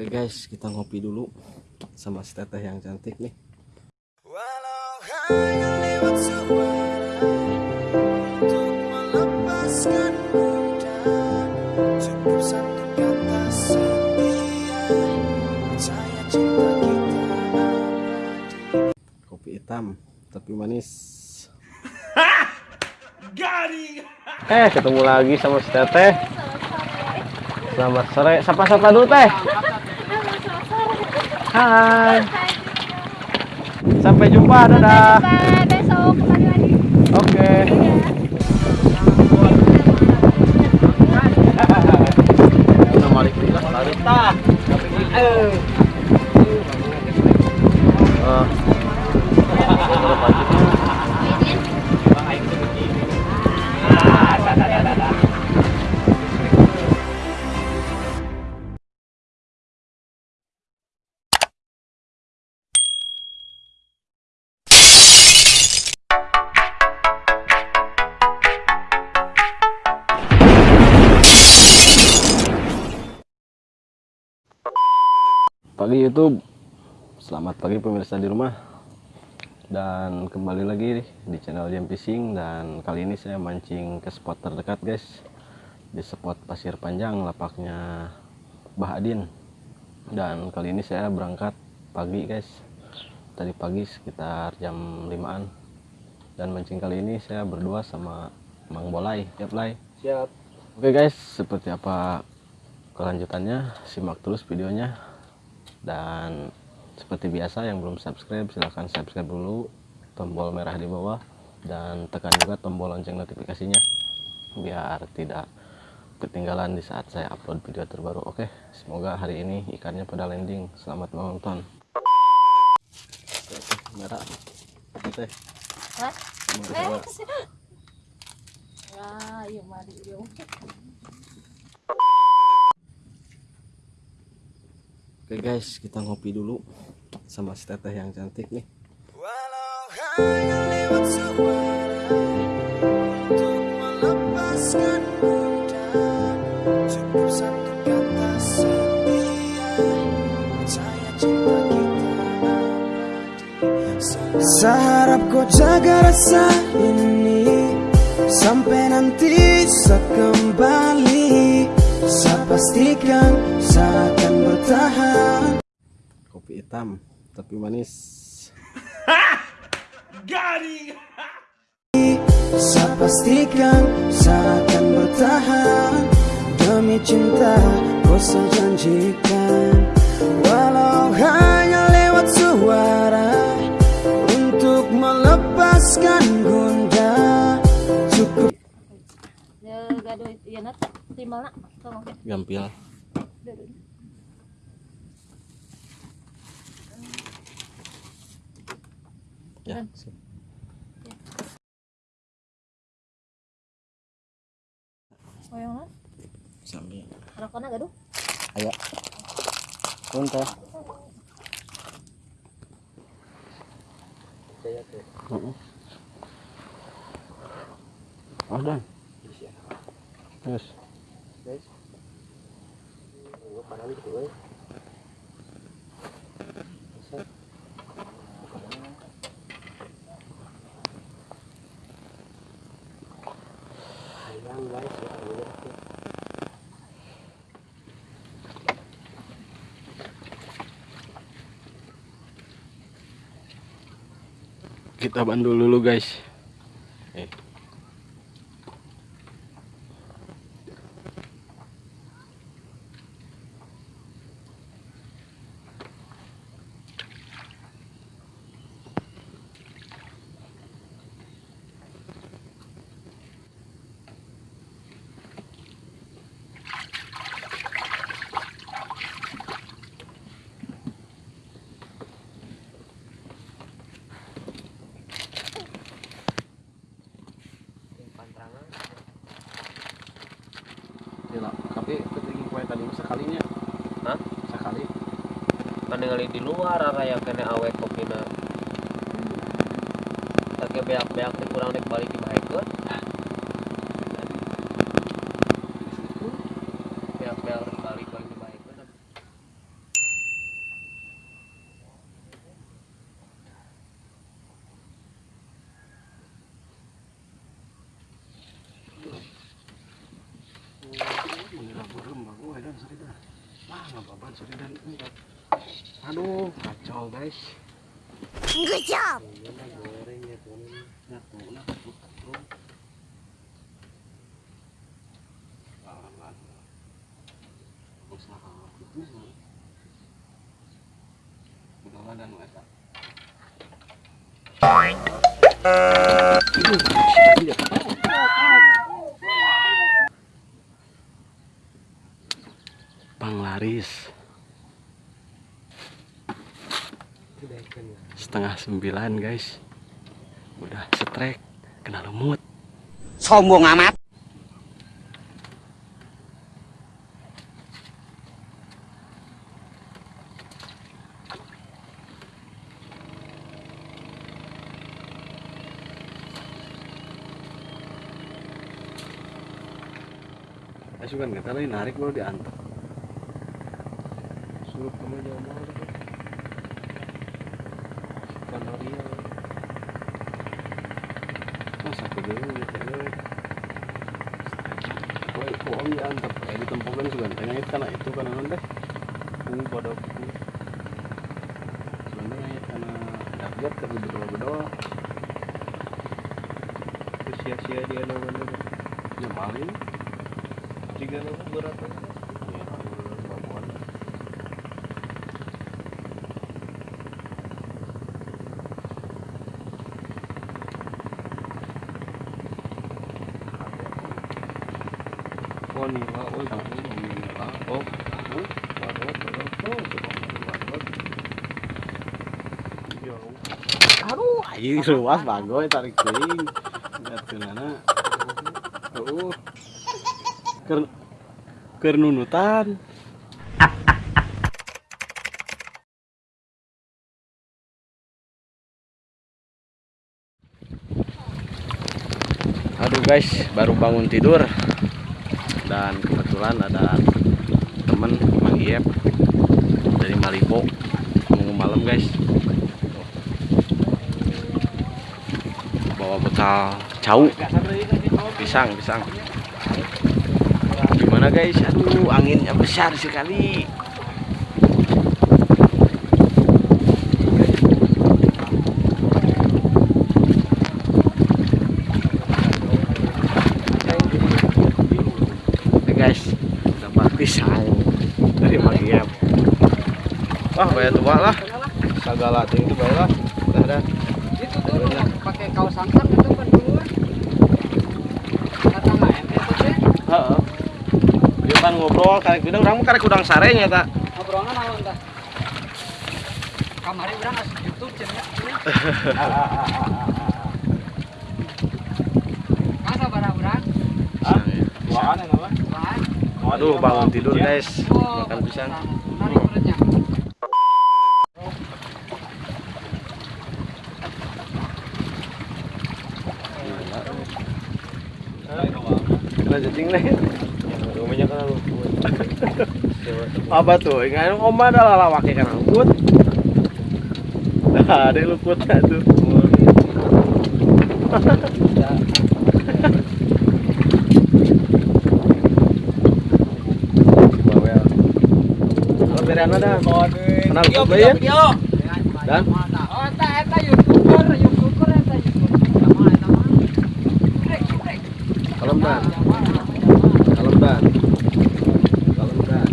Oke guys, kita ngopi dulu sama si teteh yang cantik nih. Walau hanya lewat suara Untuk melepaskan bunda Cukup satu kata setia Percaya cinta kita abadi Kopi hitam tapi manis. Eh, ketemu lagi sama si teteh. Selamat sore. Sapa-sapa dulu teh. Hai. Sampai jumpa, dadah. Sampai besok kembali lagi. Oke. Rifillah, Larita. Eh. Pagi YouTube. Selamat pagi pemirsa di rumah. Dan kembali lagi di channel Jam Fishing dan kali ini saya mancing ke spot terdekat guys. Di spot pasir panjang lapaknya Bah Adin. Dan kali ini saya berangkat pagi guys. Tadi pagi sekitar jam 5-an. Dan mancing kali ini saya berdua sama Mang Bolai. Siap, Lai? Siap. Oke guys, seperti apa kelanjutannya? Simak terus videonya. Dan seperti biasa yang belum subscribe silahkan subscribe dulu tombol merah di bawah dan tekan juga tombol lonceng notifikasinya biar tidak ketinggalan di saat saya upload video terbaru. Oke, semoga hari ini ikannya pada landing. Selamat menonton. Merah. Teh. Hah? Eh. Ah, iya mari yuk. Oke guys, kita ngopi dulu sama si teteh yang cantik nih. Walau hanya Seharap kau jaga rasa ini Sampai nanti saat kembali Saya pastikan saya Kopi hitam tapi manis. Saya pastikan saya akan bertahan. Demi cinta kau saya janjikan Walau hanya lewat suara Untuk melepaskan gunda Cukup. Ya gaduh itu ya nat. Timal nak. Tolong. Ya. Gampil. Ya. Dan- sip. Oyong nat. Sambil. Rakona gaduh. Ayo. Pun teh. Heeh. Oh, dan. Yes. Kita bandul dulu guys. Eh. Gila, tapi ketinggi kue tadi sekalinya. Hah? Sekali. kan ningali di luar yang kena awet kopina tak beak-beak kurang dek balik dibahekeun beak-beak rek balik balik dibahekeun Aduh, kacau guys. Good job. Panglaris. Setengah sembilan guys. Udah setrek, kena lumut. Sombong amat. Asu kan kata lain narik mau diantar. Suruh kamu jauh mau itu. Kanaria. Masa kedua gitu ya. Kau kau om diantar, kayak ditempukan sudah. Tanya itu karena itu karena nanti. Ini pada buku. Sebenarnya ya karena berdoa berdoa. sia-sia dia namanya Ya maling. jika nama berat Ya, babon. oh nih lah oh kamu ngomongin lah oh oh baru baru oh Aing ruas bagoy tarik teuing. Lihat keunana. Heuh. Keur keur nunutan. Aduh guys, baru bangun tidur dan kebetulan ada temen Mang Iep dari Malibo mau malam guys bawa bekal cau pisang pisang. Gimana guys? Aduh anginnya besar sekali. Guys. Dapat pisang dari wah bayar tua lah. Segala tinggi bayar lah. Udah dah Itu dulu pakai kaos santan itu kan dulu. Kata nggak ente tuh teh. Heeh. Dia pan ngobrol karek bidang urang mah karek udang sarenya ta. Ngobrolnya naon tah? Kamari urang asup YouTube cenah. Masa barang urang? Tuaan nama. Wah. Aduh bangun tidur guys. Oh, Makan pisang. Narik perutnya. Kena cacing lain. rumahnya kan lu Apa tuh? Ingat oma adalah lawaknya kan luput. Nah, ada luputnya tuh. Bawel. Kalau bereana dah. Kenal luput ya? Dan? Oh, eta eta YouTuber, YouTuber eta YouTuber. Sama eta mah. Brek, brek. Kalem dan. Kalem dan. Kalem dan.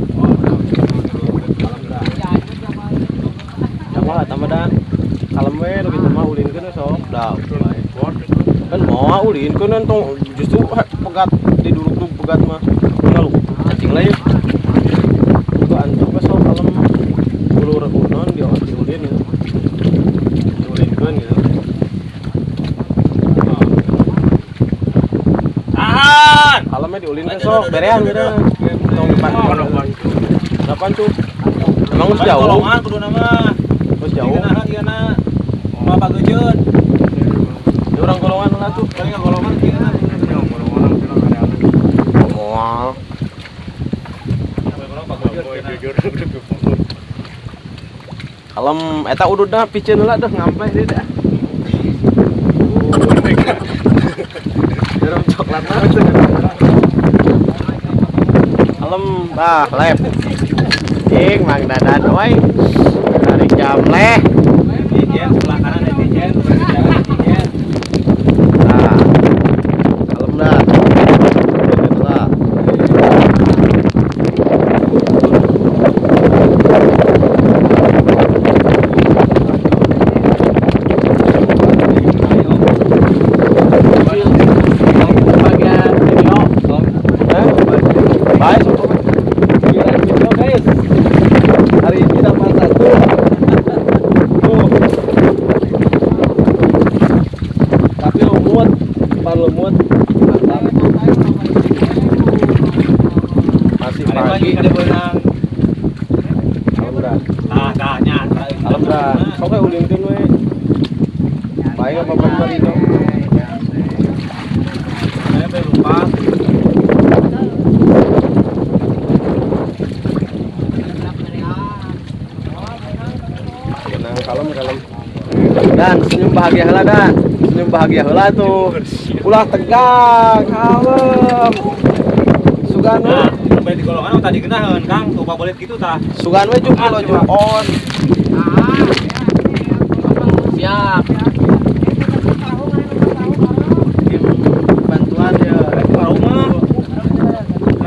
Kalem dan. Ya, itu sama Sama lah tambah dan. Kalem we nu kitu mah ulin keun sok. Da. Kan ulin keun tong justru pegat di duduk pegat mah. Kalau cacing lain. Itu antuk we sok kalem. Ulur unon di di ulin gitu. Di ulin keun gitu. tahan Kalemnya diulin kan sok berean gitu. Tong depan. Depan tuh. Emang jauh. kudu nama jauh. Nah, iya na mau apa gejeun Di golongan tuh. paling golongan kieu na golongan Mual. Kalem eta udud dah piceun heula dah ngampleh deui dah. Jarum coklat. Kalem Nah, lem. Cing, Mang Dadan, oi. Dari jam leh. Ijen sebelah kanan ya Ijen. Jangan Ijen. Nah, kalem dah. Deket lah. Eh? Baik. Gila, video, guys. Hari ini dapat satu. Tuh. Tapi lumut, depan lumut. Mantap. Masih Ada lagi pagi. ada benang. Alhamdulillah. Ah, dah nyata. Alhamdulillah. Kau kayak ulin tin we. Baik apa apa itu. Saya sampai lupa. Tenang, kalem, kalem. Dan senyum bahagia heula dan. Senyum bahagia heula tuh. Ulah tegang, kalem. Sugan we. Nah, sampai di golongan tadi genaheun Kang, lupa boleh gitu tah. Sugan we juk lo juk on. Siap. Tim bantuan ya. Para rumah.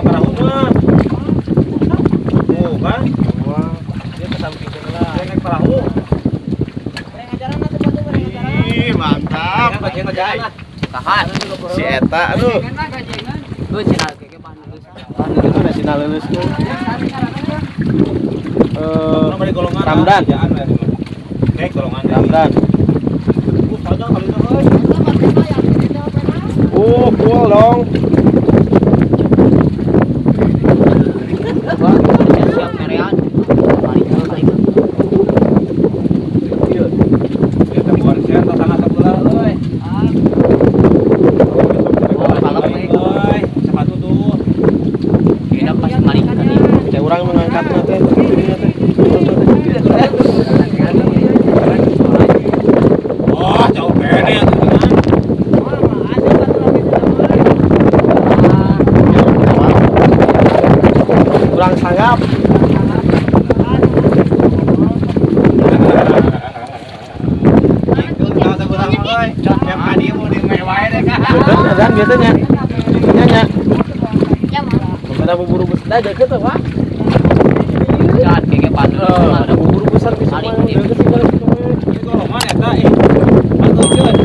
Para rumah. Oh, kan? Dia ke samping lah. Dia naik perahu. Ih, mantap. Kan bagian kerjaan lah. Tahan. Si Eta aduh. Tuh cina keke panas. Itu nasional lulus tuh. Eh. Ramdan. Oke, golongan. Ramdan. Uh, padahal kali itu, euy. Uh, cool dong. Siap merean. Balik ke balik. Dia teh buat share ke sana sebelah, euy. Kalem we. Euy, sepatu tuh. Kita pas balik tadi. Kayak orang mengangkat nanti. Oh, jauh kene ya tuh kan. Kurang sanggap. Itu tahu sebelah mah, euy. Yang tadi mau di mewah deh kan. Betul kan biasanya. Nyanyi. Ya mah. Ada bubur bus. Dah deket tuh, Pak. Jangan keke panas. Eh, ada bubur besar di sana. Saling Deket sih balik ke sana. Ini golongan ya, tak? Ih, atuh, Jun.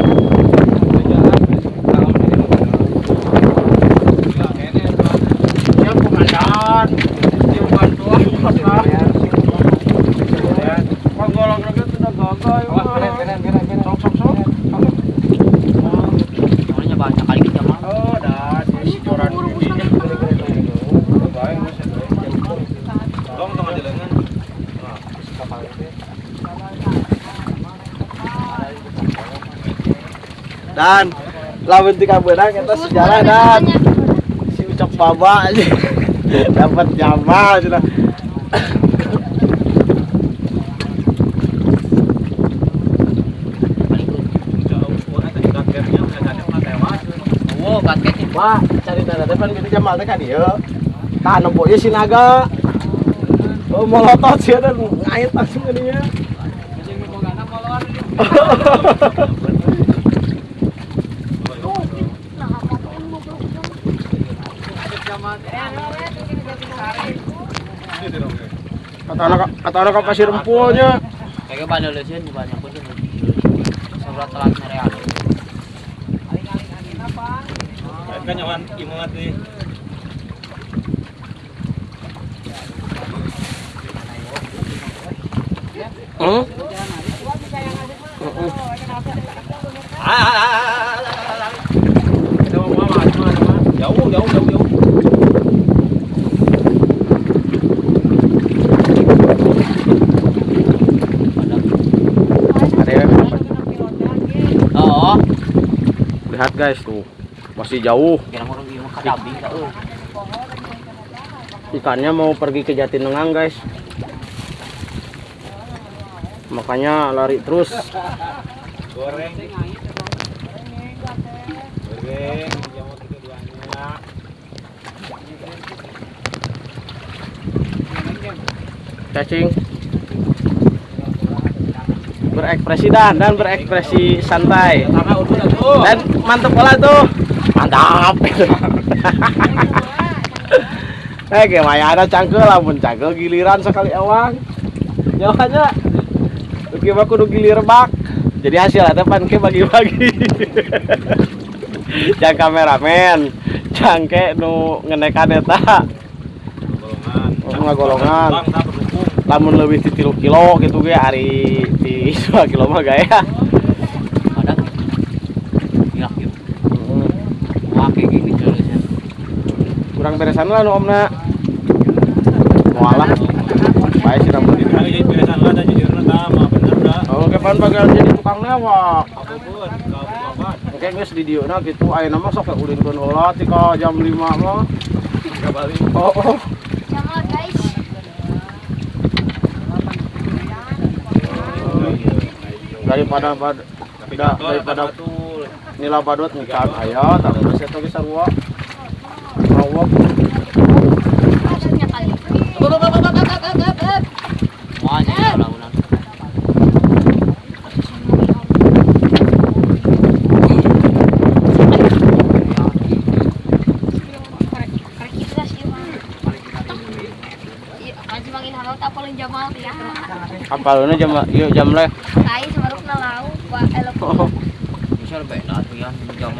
Kerjaan, tahun ini mah. Gila, kene, Pak. Siap komandan. Siap bantuan. Penggolong lagi sudah gagal. Awas, keren, keren, keren, keren. Sok sok sok. Namanya banyak kali kita mah. Oh, dah, si joran ini. Baik, Mas. Tolong, tolong aja lengan. Nah, kapal ini. Dan lawan tiga benang kita sejarah dan si ucap baba aja dapat jamal sudah. Nih. Wah, cari tanda depan gitu jamal teh kan dia. Tanam pokoknya si naga. Oh, molotot sih dan ngait langsung ke dia. Kata anak kata anak pasir empulnya. Keke pada leuseun banyak pun. Surat telat merean. Kan nyawan imat nih. Hmm? Jauh, jauh, jauh, jauh. Ada ya? Oh, Lihat guys tuh. Masih jauh. Ikannya mau pergi ke Jatinenggang guys. Makanya lari terus. Goreng. Goreng, cacing berekspresi dan dan berekspresi santai. Dan mantep pola tuh. Mantap. Eh gimana? Ada cangkel lamun cangkel giliran sekali awang nyawanya Oke mah kudu gilir bak. Jadi hasil ada pan ke bagi-bagi. Jangan kameramen cangke nu ngenekan eta Bang, tak berdukung. lamun lebih di kilo gitu ge hari di 2 kilo mah gaya ada gila gitu wah kayak gini tulisnya kurang beresan lah nu omna mualah. Baik sih namun ini. Kali beresan lah dan jujur nah mah bener dah. kalau ke pan bagian jadi tukang apa? Oke guys di dieu gitu. Aya nama sok ulin heula ti ka jam 5 mah. Kembali. oh, oh. Jangan guys. Daripada bad, da, daripada nila badut ngikan aya tapi. Iya, mangin halau tak paling jamal ya. apaluna jam yuk jam leh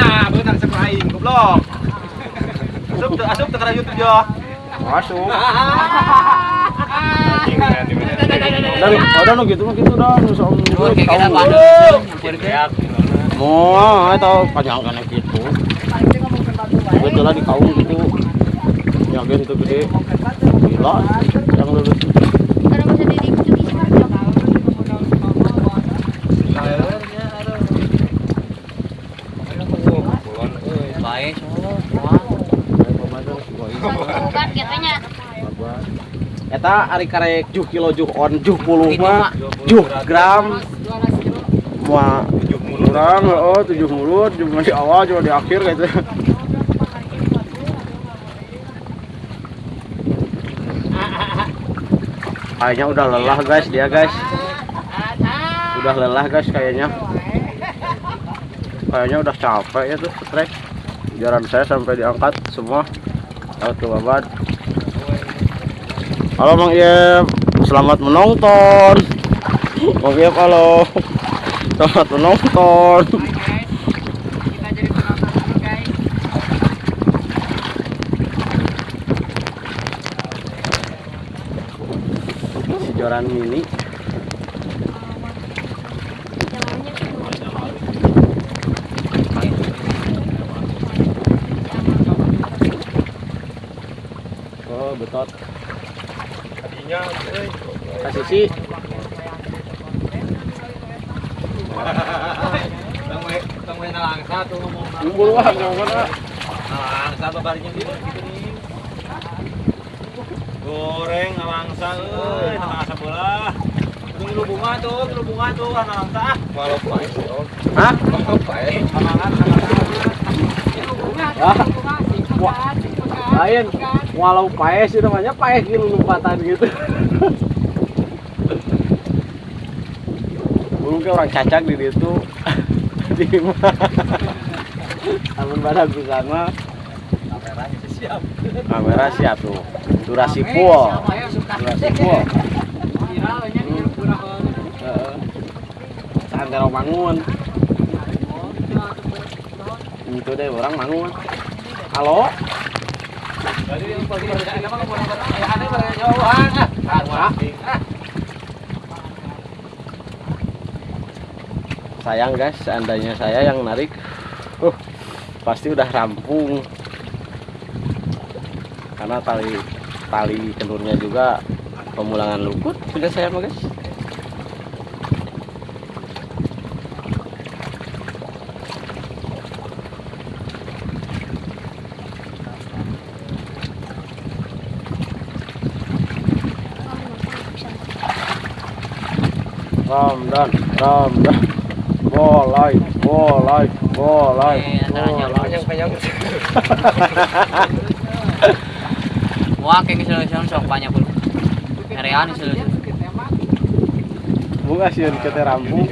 Ah, benar sepaing goblok. Asup teu asup kana YouTube yo. masuk dari ada nu gitu mah gitu dah nu sok tahu. Mau, tahu panjang kan gitu. Betul lah di kaum gitu. Yakin tuh gede. Gila, yang lulus. Karena masa di itu di baik semua Bukan katanya. Eta ari karek juh kilo juh on juh puluh mah juh gram. mah kurang oh tujuh mulut cuma di awal cuma di akhir gitu. Kayaknya udah lelah guys dia guys. Udah lelah guys kayaknya. Kayaknya udah capek ya tuh trek. Jaran saya sampai diangkat semua. Auto babat halo Mang Iep selamat menonton. Mang Iep halo. Selamat menonton. Joran mini. Oh betot. Kasih sih ngomong. babarinya gitu nih. Goreng nalangsa euy, nalangsa bola. Tuh ngilu bunga tuh, ngilu bunga tuh. Ah, wah, lain walau paes itu namanya paes gitu lompatan gitu. Belum kayak orang cacak di situ. Di namun badak di sana Kameranya siap. kamera siap tuh. Durasi full. durasi full. Heeh. santero bangun. Itu deh orang bangun. Halo sayang guys seandainya saya yang narik uh pasti udah rampung. Karena tali tali kenurnya juga pemulangan lukut sudah saya mah guys Ramdan, Ramdan. Bolai, bolai, bolai. bolai. Wah, kayak sok banyak pun. Nerean misalnya. Bunga sih kita rampung.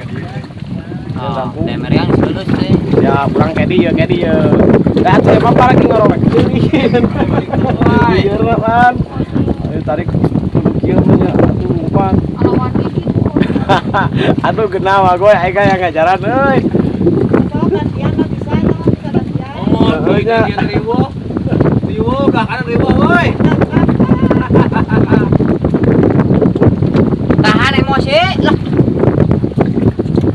Oh, nerean misalnya sih. Ya pulang kayak dia, kayak dia. Dah tuh emang apa lagi ngorok. Iya kan. Tarik nya atuh umpan. Alawan gitu. Aduh genawa gue ega yang ngajaran euy. Oh, ribu. Ribu, gak kanan ribu, woi. Tahan emosi lah.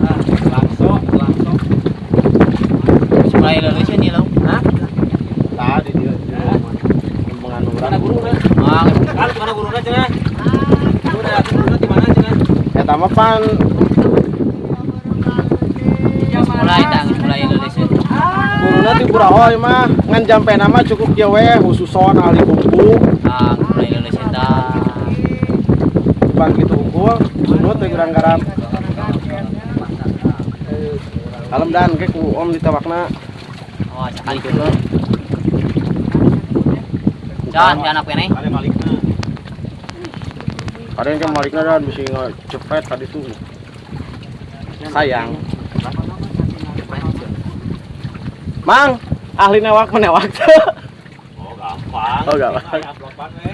Ah, langsung, langsung. Mulai lulus nih lo. Hah? Tadi dia. Menganuran. Mana guru kan? Ah, Kan mana gurunya cenah? Guru dah, gurunya di mana cenah? Ya tama pan mulai tang, mulai lulus. guruna di Burahoy mah ngan jampe nama cukup dia we khususon ahli buku Ah, mulai lulus eta. bang gitu unggul sunut teh gerang garap kalem dan ke ku om ditawakna Oh, sekali dulu. Jangan, jangan apa nih? Ada kan malikna dan bisa cepet tadi tuh sayang mang ahli newak menewak Oh, gampang. Oh, gampang. We.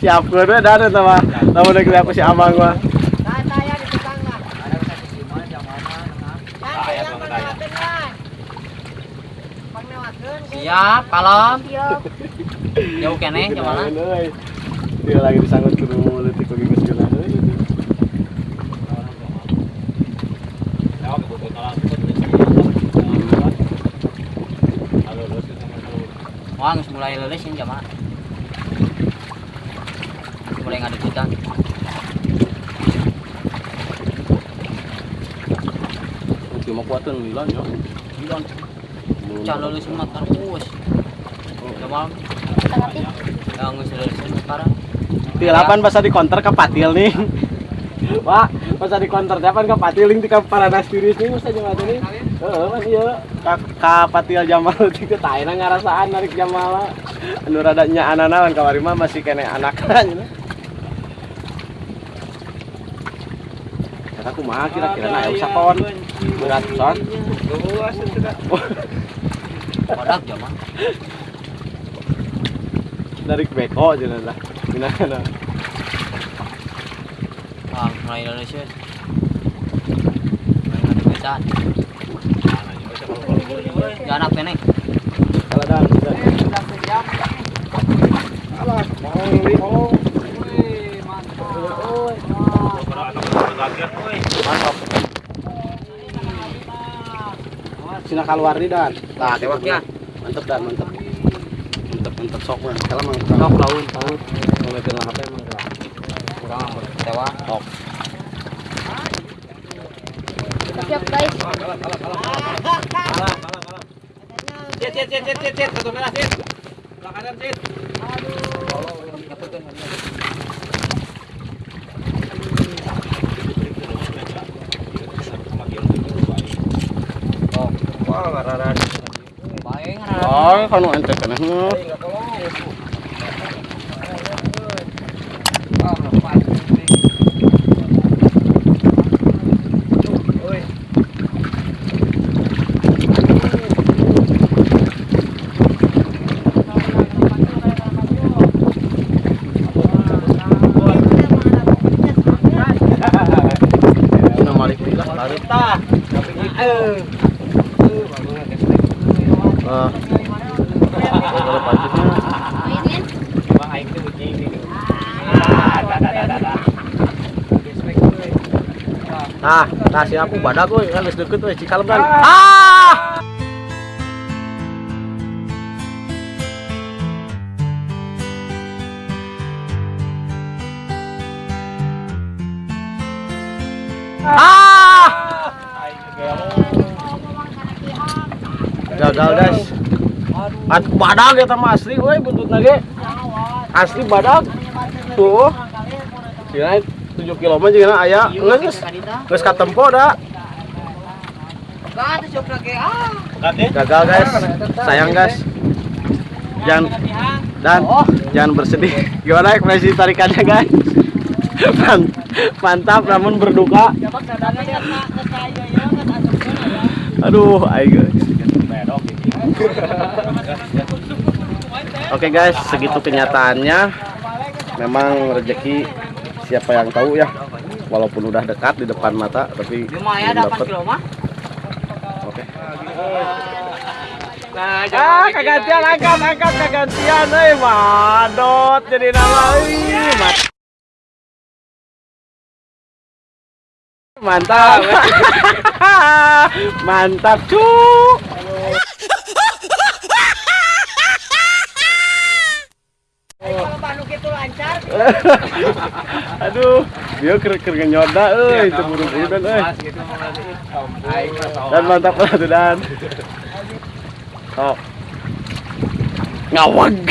siap gue udah ada mah tahu udah kita aku si amang Daya. Siap. Siap. Jauh kene, gimana? Dia lagi disangkut letik ke. Halo, lulus ke sama lu. Wah, mulai lulus ini gimana? Mulai ngadu kita. Cuma kuatan milan ya. Bilang, cah lulus mah terus. Jamal, Tengah yang geus lulus mah sekarang. Tilapan pas di counter ke patil nih. Wah, pas di counter depan ke patil nih ka paranas tiris nih masa jeung atuh nih. Heeh, man ieu ka, ka patil Jamal ke taena ngarasaan narik Jamal. Anu rada nya anana kan kamari mah masih kene anakna nya. Kata kumaha kira-kira na usah kon. Berat son. Itu. Kodak Jamal. Narik beko cenah lah. Gimana? Wah, mulai lulus ya. Mulai ngadu kita. Jangan apa nih? Kalau dan Alah, mau ngiri mau. Mantap. Sina keluar nih dan. Tah, Tewaknya. Mantep dan mantep. Mantep mantep sok man. Kalau mang Sok laun, laun. Lah HP mang. Kurang tewa. Sok. Siap guys. Cet, cet, cet, cet, cet, cet, satu merah, cet. Sebelah kanan, cet. Wah, ngararan. Baik, Oh, kanu ente kana. fight. Nah, kasih aku badak gue, kan harus deket gue, cikal kan. Ah! Ah! ah! Gagal guys. At badak ya sama asli, gue buntut lagi. Asli badak. Tuh. Tujuh kilometer, km juga ayah. Nges geus katempo da. Nanti Gagal guys. Sayang guys. Jangan dan jangan bersedih. Gimana ekspresi tarikannya guys? Man- Mantap namun berduka. Aduh, ayo. Oke guys, segitu kenyataannya. Memang rezeki siapa yang tahu ya. Walaupun udah dekat di depan mata, tapi belum dapet. Oke. ah, kegantian angkat, angkat kegantian, eh, madot jadi nama, ih, mat- Mantap. Mantap, cuk. Aduh, dia ker ker nyoda euy, itu burung udan euy. Dan mantap lah tuh dan. Oh. Ngawag.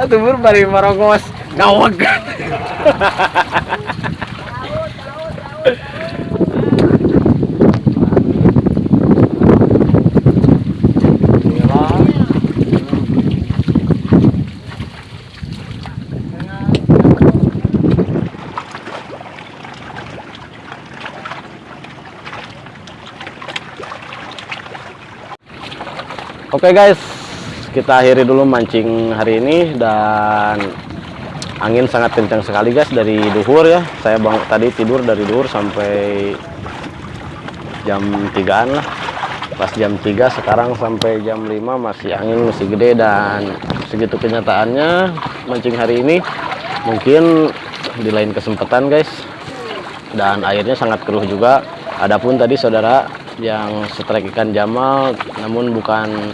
Aduh, bur bari marongos. Ngawag. Oke guys, kita akhiri dulu mancing hari ini dan angin sangat kencang sekali guys dari duhur ya. Saya bang tadi tidur dari duhur sampai jam 3-an lah. Pas jam 3 sekarang sampai jam 5 masih angin masih gede dan segitu kenyataannya mancing hari ini mungkin di lain kesempatan guys. Dan airnya sangat keruh juga. Adapun tadi saudara yang setrek ikan jamal namun bukan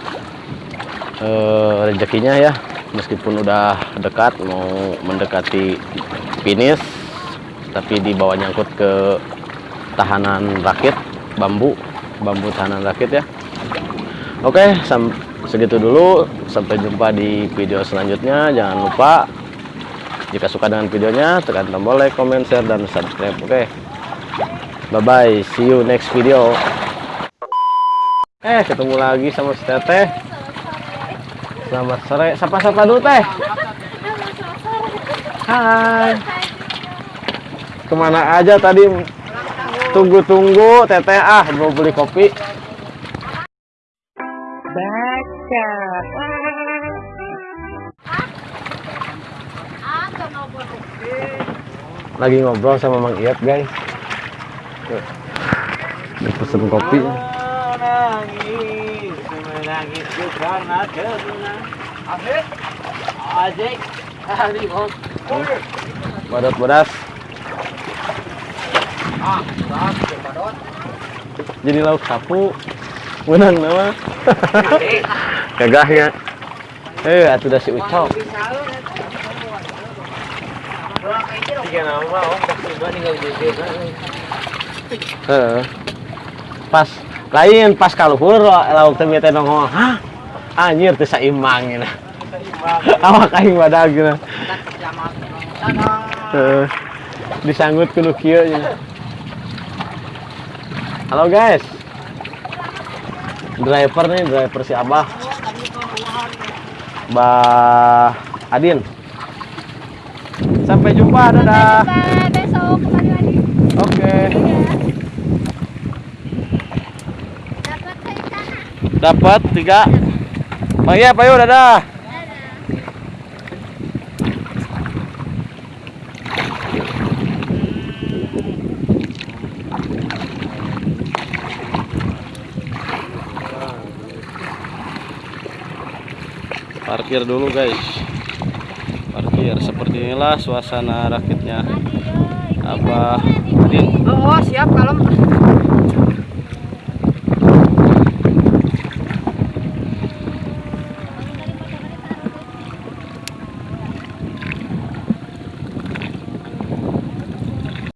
eh, rezekinya ya. Meskipun udah dekat mau mendekati finish tapi dibawa nyangkut ke tahanan rakit bambu bambu tahanan rakit ya. Oke segitu dulu. Sampai jumpa di video selanjutnya. Jangan lupa jika suka dengan videonya tekan tombol like comment share dan subscribe. Oke. Bye bye see you next video Eh, ketemu lagi sama si Teteh. Selamat sore. Sapa-sapa dulu, Teh. Hai. Ke mana aja tadi? Tunggu-tunggu, Teteh. Ah, mau beli kopi. Lagi ngobrol sama Mang Iyat, guys. Tuh. Dia Pesen kopi. Asik, asik. Badot-bodas. Ah, dah, padot. jadi lauk sapu menang nama gagahnya eh atuh da si ucok Tiga nama, om, coba tinggal di desa. Heeh. pas lain pas kaluhur lauk teh teh nongol hah? Anjir teh saimbang gitu awak aing badag gitu Heeh. disanggut kudu kieu nya. halo guys. Driver nih driver si abah. Mbah Adin. Sampai jumpa dadah. Sampai besok kembali lagi. oke. Dapat saya tanah. Dapat tiga. Bang iya Pak Yu dadah. Parkir dulu guys. Parkir seperti inilah suasana rakitnya. Apa Adin. Oh, siap kalau